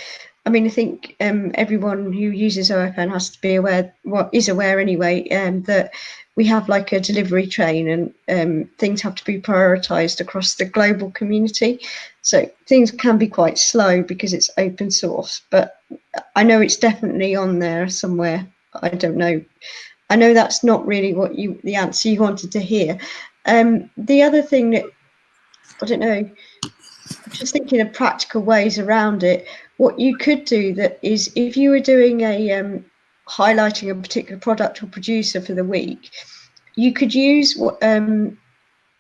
I mean, I think um, everyone who uses OFN has to be aware, what well, is aware anyway, um, that we have like a delivery train and um, things have to be prioritized across the global community. So things can be quite slow because it's open source, but I know it's definitely on there somewhere. I don't know. I know that's not really what you the answer you wanted to hear. Um, the other thing that I don't know, I'm just thinking of practical ways around it. What you could do that is if you were doing a um, highlighting a particular product or producer for the week, you could use um,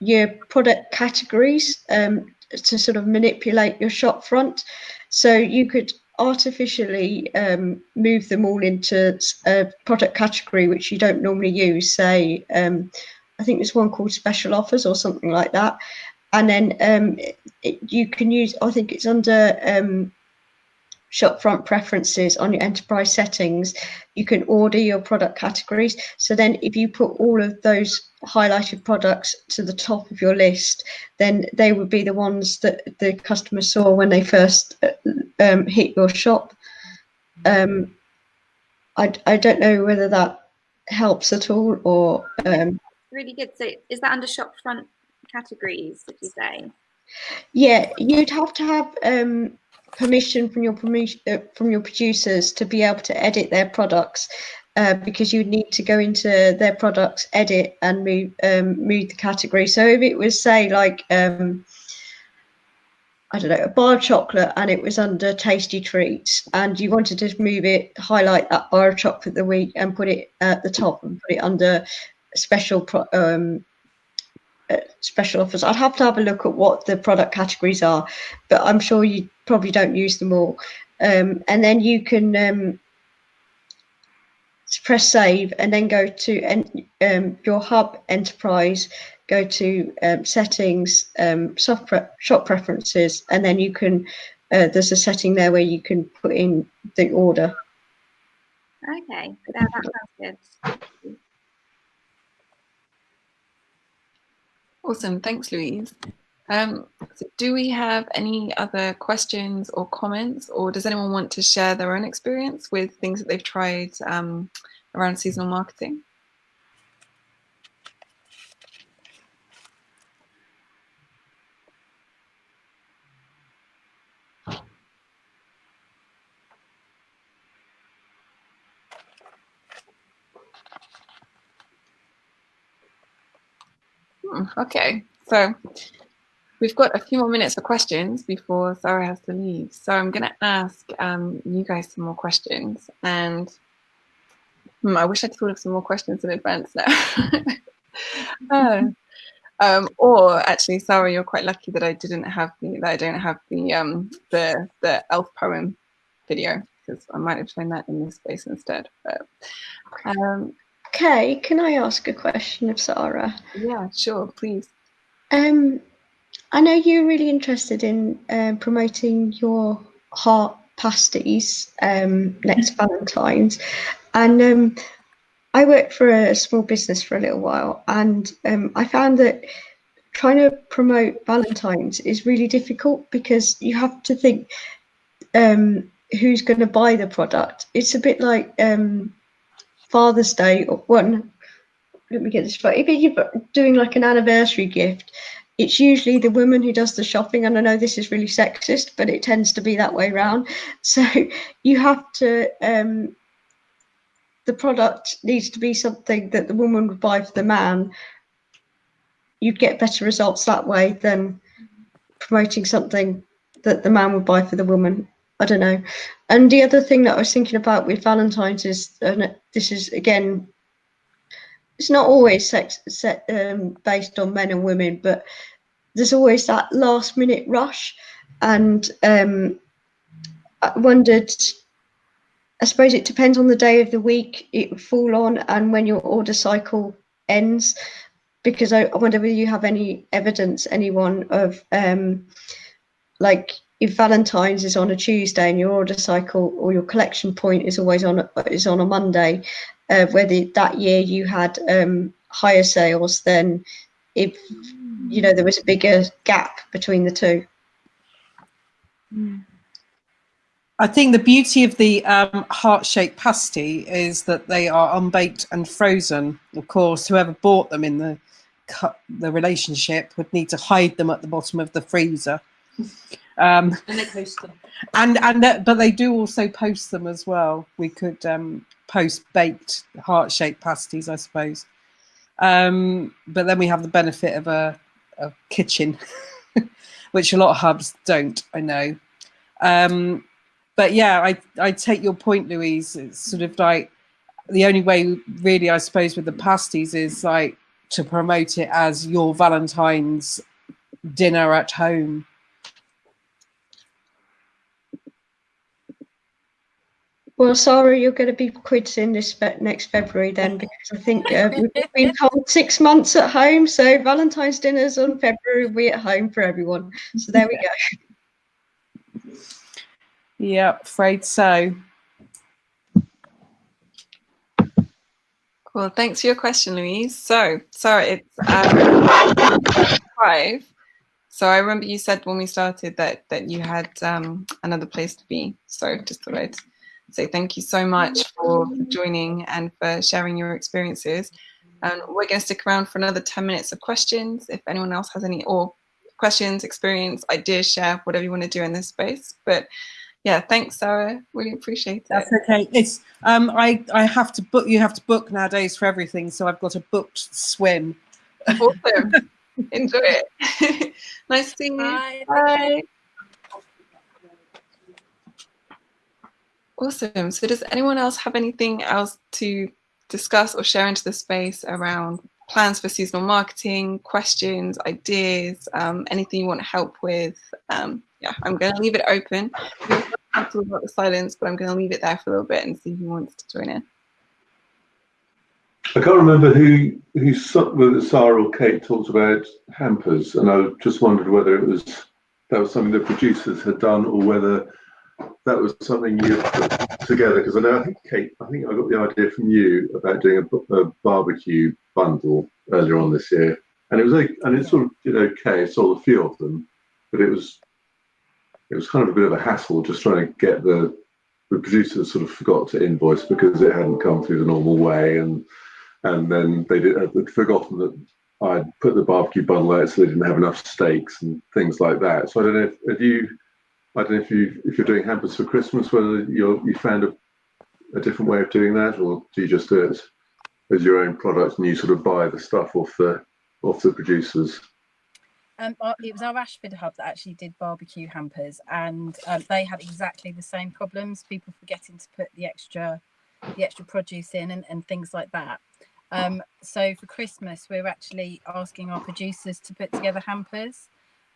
your product categories um, to sort of manipulate your shop front. So you could artificially um, move them all into a product category which you don't normally use. Say, um, I think there's one called special offers or something like that and then um, it, you can use, I think it's under um, shopfront preferences on your enterprise settings, you can order your product categories. So then if you put all of those highlighted products to the top of your list, then they would be the ones that the customer saw when they first uh, um, hit your shop. Um, I, I don't know whether that helps at all or... Um, really good. So is that under shopfront categories, did you say? Yeah, you'd have to have um, permission from your uh, from your producers to be able to edit their products. Uh, because you need to go into their products, edit, and move um, move the category. So if it was say like um, I don't know a bar of chocolate and it was under tasty treats, and you wanted to move it, highlight that bar of chocolate the week, and put it at the top and put it under special pro, um, special offers. I'd have to have a look at what the product categories are, but I'm sure you probably don't use them all. Um, and then you can um, press save and then go to en um, your hub enterprise, go to um, settings, um, soft pre shop preferences, and then you can, uh, there's a setting there where you can put in the order. Okay, that, that sounds good. Awesome. Thanks, Louise. Um, so do we have any other questions or comments, or does anyone want to share their own experience with things that they've tried um, around seasonal marketing? Okay, so we've got a few more minutes for questions before Sarah has to leave. So I'm going to ask um, you guys some more questions. And hmm, I wish I'd thought of some more questions in advance now. uh, um, or actually, Sarah, you're quite lucky that I didn't have the that I don't have the um, the the elf poem video because I might have shown that in this space instead. But um, okay, can I ask a question of Sarah? Yeah, sure, please. Um, I know you're really interested in um, promoting your heart pasties um, next Valentine's, and um, I worked for a small business for a little while, and um, I found that trying to promote Valentine's is really difficult because you have to think um, who's going to buy the product. It's a bit like um, Father's Day or one. Let me get this right. If you're doing like an anniversary gift, it's usually the woman who does the shopping. And I know this is really sexist, but it tends to be that way around. So you have to. Um, the product needs to be something that the woman would buy for the man. You'd get better results that way than promoting something that the man would buy for the woman. I don't know. And the other thing that I was thinking about with Valentine's is, and this is again, it's not always sex set, um, based on men and women, but there's always that last minute rush. And um, I wondered, I suppose it depends on the day of the week it would fall on and when your order cycle ends. Because I, I wonder whether you have any evidence, anyone of um, like if Valentine's is on a Tuesday and your order cycle or your collection point is always on is on a Monday, uh, whether that year you had um, higher sales than if you know there was a bigger gap between the two. I think the beauty of the um, heart-shaped pasty is that they are unbaked and frozen. Of course, whoever bought them in the the relationship would need to hide them at the bottom of the freezer. Um, and they post them. And and that, but they do also post them as well. We could um, post baked heart shaped pasties, I suppose. Um, but then we have the benefit of a, a kitchen, which a lot of hubs don't. I know. Um, but yeah, I I take your point, Louise. It's sort of like the only way, really, I suppose, with the pasties is like to promote it as your Valentine's dinner at home Well, Sarah, you're going to be quitting this next February then, because I think uh, we've been told six months at home. So Valentine's dinner's on February. We at home for everyone. So there we go. Yeah, afraid so. Well, thanks for your question, Louise. So, sorry, it's um, five. So I remember you said when we started that that you had um, another place to be. So just thought I'd say thank you so much for, for joining and for sharing your experiences. And we're going to stick around for another 10 minutes of questions. If anyone else has any or questions, experience, ideas, share, whatever you want to do in this space. But yeah, thanks, Sarah. Really appreciate it. That's okay. It's um, I I have to book. You have to book nowadays for everything, so I've got a booked swim. Awesome. Enjoy it. nice seeing you. Bye. Bye. Awesome. So does anyone else have anything else to discuss or share into the space around plans for seasonal marketing, questions, ideas, um, anything you want to help with? Um, yeah, I'm going to leave it open. Not about the silence, but I'm going to leave it there for a little bit and see who wants to join in. I can't remember who who whether Sarah or Kate talked about hampers, and I just wondered whether it was that was something the producers had done or whether that was something you put together because I know I think Kate, I think I got the idea from you about doing a, a barbecue bundle earlier on this year, and it was like, and it sort of did okay. Sold a few of them, but it was it was kind of a bit of a hassle just trying to get the the producers sort of forgot to invoice because it hadn't come through the normal way, and and then they did uh, they'd forgotten that I'd put the barbecue bundle out so they didn't have enough steaks and things like that. So I don't know if, if you I don't know if you if you're doing hampers for Christmas, whether you you found a, a different way of doing that, or do you just do it as, your own product and you sort of buy the stuff off the off the producers? Um, it was our Ashford hub that actually did barbecue hampers, and um, they had exactly the same problems. People forgetting to put the extra, the extra produce in, and, and things like that. Um, so for Christmas, we're actually asking our producers to put together hampers.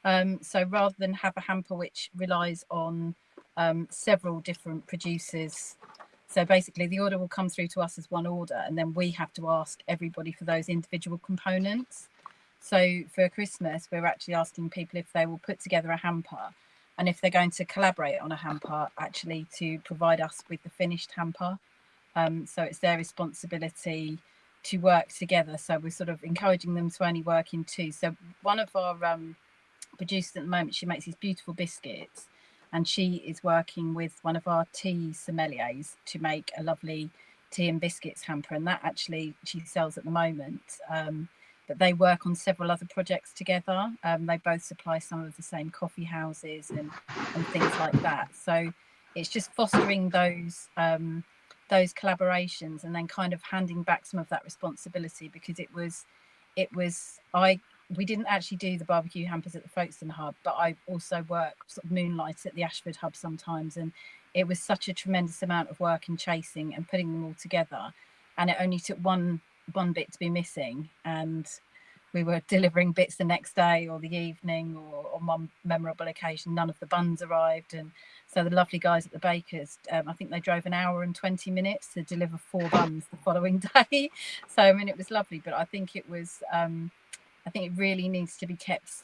Um, so rather than have a hamper which relies on um, several different producers So basically the order will come through to us as one order and then we have to ask everybody for those individual components. So for Christmas, we're actually asking people if they will put together a hamper and if they're going to collaborate on a hamper, actually to provide us with the finished hamper. Um, so it's their responsibility to work together. So we're sort of encouraging them to only work in two. So one of our um, producers at the moment, she makes these beautiful biscuits and she is working with one of our tea sommeliers to make a lovely tea and biscuits hamper. And that actually she sells at the moment. Um, but they work on several other projects together. Um, they both supply some of the same coffee houses and, and things like that. So it's just fostering those um, those collaborations and then kind of handing back some of that responsibility because it was it was I we didn't actually do the barbecue hampers at the Folkestone hub, but I also work sort of moonlight at the Ashford hub sometimes and it was such a tremendous amount of work and chasing and putting them all together and it only took one one bit to be missing and we were delivering bits the next day or the evening or on one memorable occasion none of the buns arrived and so the lovely guys at the bakers um, i think they drove an hour and 20 minutes to deliver four buns the following day. So i mean it was lovely but i think it was um, i think it really needs to be kept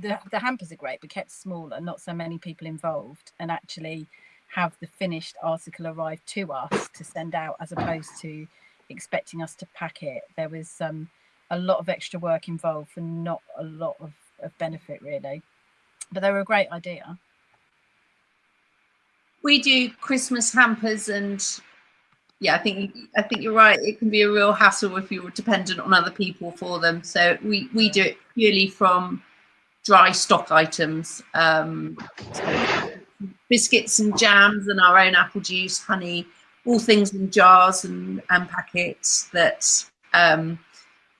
the, the hampers are great but kept smaller not so many people involved and actually have the finished article arrive to us to send out as opposed to expecting us to pack it. There was um, a lot of extra work involved for not a lot of, of benefit really. But they were a great idea. We do Christmas hampers and yeah, I think I think you're right. It can be a real hassle if you're dependent on other people for them. So we we do it purely from dry stock items, um, so biscuits and jams, and our own apple juice, honey, all things in jars and, and packets that um,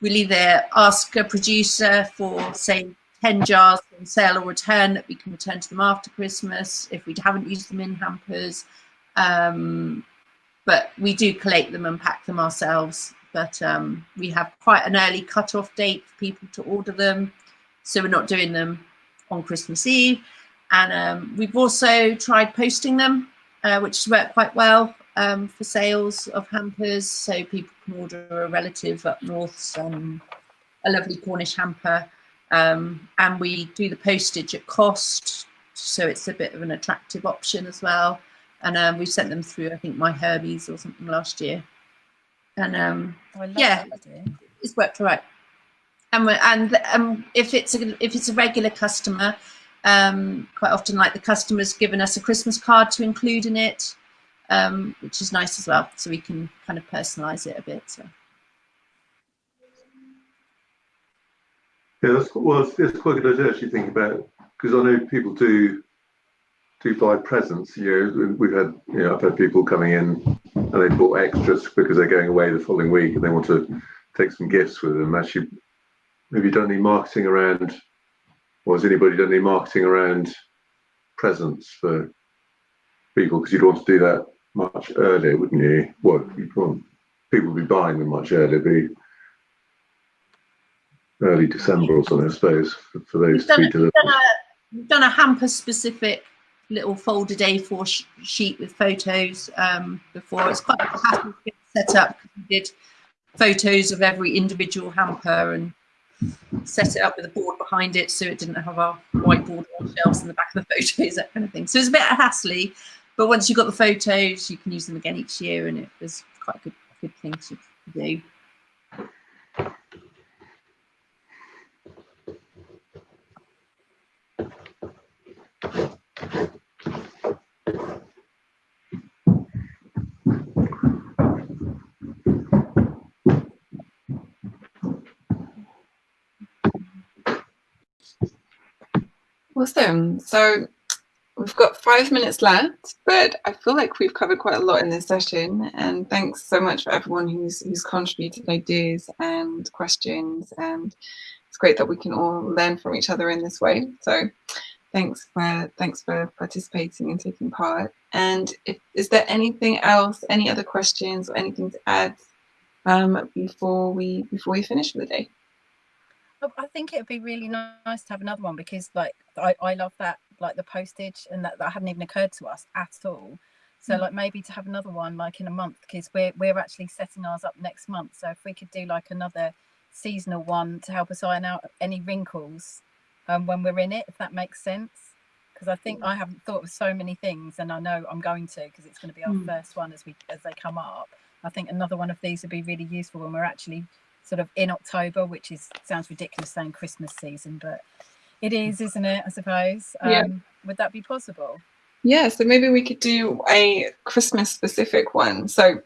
we'll either ask a producer for, say, 10 jars from sale or return that we can return to them after Christmas if we haven't used them in hampers. Um, but we do collate them and pack them ourselves. But um, we have quite an early cut-off date for people to order them. So we're not doing them on Christmas Eve. And um, we've also tried posting them, uh, which has worked quite well um, for sales of hampers. So people can order a relative up north a lovely Cornish hamper. Um, and we do the postage at cost. So it's a bit of an attractive option as well. And um, we sent them through, I think, My Hermes or something last year. And um, oh, yeah, it's worked all right. And, and um, if it's a, if it's a regular customer, um, quite often like the customer's given us a Christmas card to include in it um, which is nice as well. So we can kind of personalize it a bit. So. Yeah, that's well, it's, it's quite a good idea actually think about because I know people do do buy presents. You know, we've had you know I've had people coming in and they bought extras because they're going away the following week and they want to take some gifts with them. Actually, have you done any marketing around, or has anybody done any marketing around presents for people? Because you'd want to do that much earlier, wouldn't you? Well, you'd want people would be buying them much earlier, be early December or something, I suppose, for, for those we've done, we've done, a, we've done a hamper specific little folded A4 sh sheet with photos um, before. It's quite a hassle to set up we did photos of every individual hamper and set it up with a board behind it so it didn't have our whiteboard on shelves in the back of the photos, that kind of thing. So it's a bit hassly, but once you've got the photos, you can use them again each year, and it was quite a good good thing to do. Awesome. So We've got five minutes left, but I feel like we've covered quite a lot in this session. And thanks so much for everyone who's who's contributed ideas and questions. And it's great that we can all learn from each other in this way. So thanks for thanks for participating and taking part. And if, is there anything else, any other questions or anything to add um, before we before we finish for the day? I think it would be really nice to have another one because like I, I love that like the postage and that, that hadn't even occurred to us at all So like maybe to have another one like in a month because we're we're actually setting ours up next month. So if we could do like another seasonal one to help us iron out any wrinkles um, when we're in it, if that makes sense. Because I think I haven't thought of so many things, and I know I'm going to because it's going to be our Mm. first one as we as they come up. I think another one of these would be really useful when we're actually sort of in October, which is sounds ridiculous saying Christmas season, but it is, isn't it? I suppose. Um, Yeah. Would that be possible? Yeah, so maybe we could do a Christmas specific one. So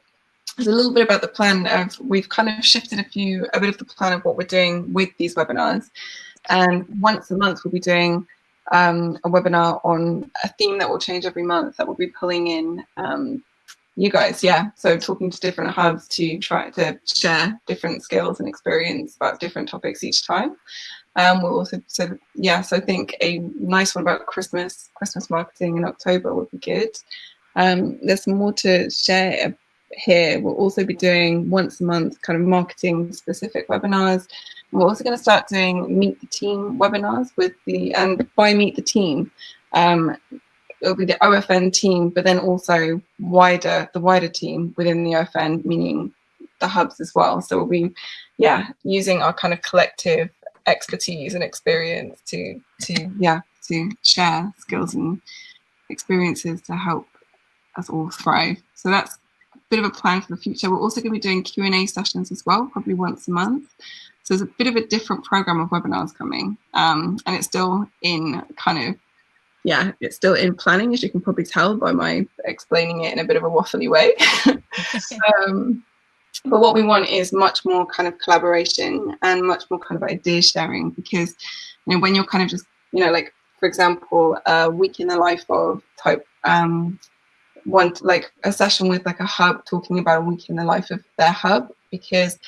there's a little bit about the plan of we've kind of shifted a few a bit of the plan of what we're doing with these webinars. And once a month we'll be doing um, a webinar on a theme that will change every month that will be pulling in um, you guys, yeah. So talking to different hubs to try to share different skills and experience about different topics each time. Um, we'll also, so yeah, so I think a nice one about Christmas, Christmas marketing in October would be good. Um, there's more to share here. We'll also be doing once a month kind of marketing specific webinars. We're also going to start doing meet the team webinars with the, and by meet the team, um, it'll be the OFN team, but then also wider, the wider team within the OFN, meaning the hubs as well. So we'll be, yeah, using our kind of collective expertise and experience to to yeah to share skills and experiences to help us all thrive so that's bit of a plan for the future. We're also going to be doing q&a sessions as well probably once a month. So there's a bit of a different program of webinars coming um, and it's still in kind of yeah it's still in planning as you can probably tell by my explaining it in a bit of a waffly way. Um, but what we want is much more kind of collaboration and much more kind of idea sharing because you know when you're kind of just you know like for example a week in the life of type um one like a session with like a hub talking about a week in the life of their hub because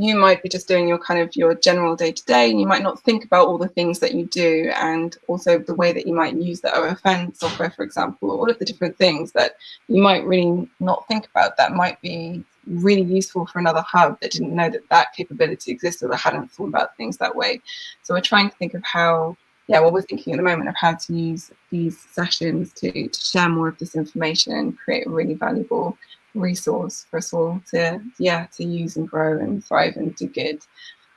you might be just doing your kind of your general day to day and you might not think about all the things that you do and also the way that you might use the OFN software for example all of the different things that you might really not think about that might be really useful for another hub that didn't know that that capability existed or hadn't thought about things that way. So we're trying to think of how, yeah, well, we're thinking at the moment of how to use these sessions to, to share more of this information and create a really valuable resource for us all to, yeah, to use and grow and thrive and do good.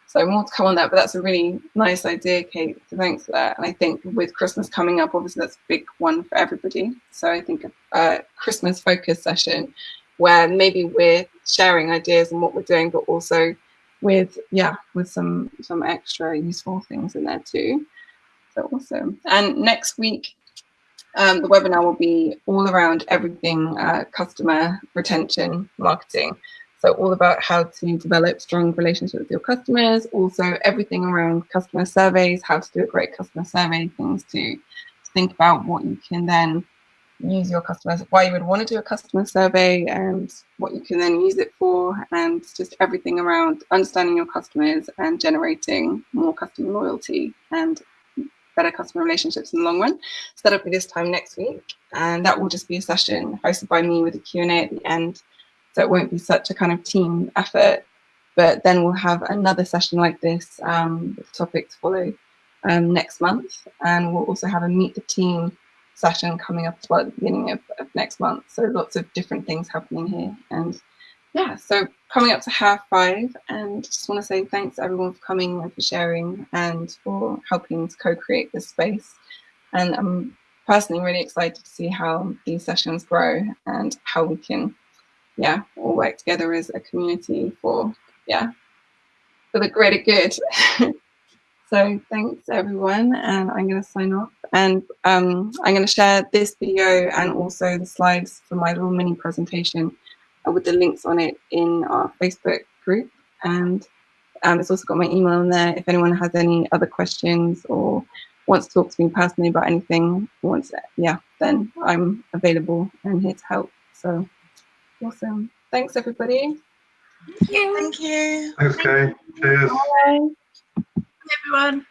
So more to come on that, but that's a really nice idea, Kate. So thanks for that. And I think with Christmas coming up, obviously that's a big one for everybody. So I think a, Christmas focus session where maybe we're sharing ideas and what we're doing, but also with yeah, with some some extra useful things in there too. So awesome. And next week, um, the webinar will be all around everything uh, customer retention marketing. So all about how to develop strong relationships with your customers, also everything around customer surveys, how to do a great customer survey, things to, to think about what you can then use your customers, why you would want to do a customer survey and what you can then use it for, and just everything around understanding your customers and generating more customer loyalty and better customer relationships in the long run. So that'll be this time next week. And that will just be a session hosted by me with a Q&A at the end. So it won't be such a kind of team effort, but then we'll have another session like this um, with topics follow um, next month. And we'll also have a meet the team session coming up at the beginning of, of next month. So lots of different things happening here. And yeah, so coming up to half five, and just want to say thanks everyone for coming and for sharing and for helping to co-create this space. And I'm personally really excited to see how these sessions grow and how we can, yeah, all work together as a community for, yeah, for the greater good. so thanks everyone, and I'm going to sign off. And um, I'm going to share this video and also the slides for my little mini presentation with the links on it in our Facebook group. And um, it's also got my email in there. If anyone has any other questions or wants to talk to me personally about anything, wants it, yeah, then I'm available and here to help. So awesome. Thanks everybody. Thank you. Thank you. Thanks, Kay. Cheers. Bye. everyone.